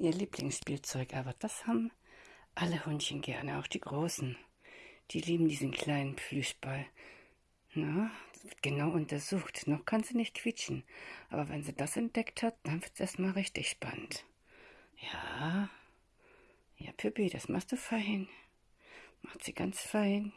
Ihr Lieblingsspielzeug, aber das haben alle Hundchen gerne, auch die Großen. Die lieben diesen kleinen Plüschball. Na, das wird genau untersucht. Noch kann sie nicht quietschen. Aber wenn sie das entdeckt hat, dann wird es erstmal richtig spannend. Ja, ja, Pippi, das machst du fein. Macht sie ganz fein.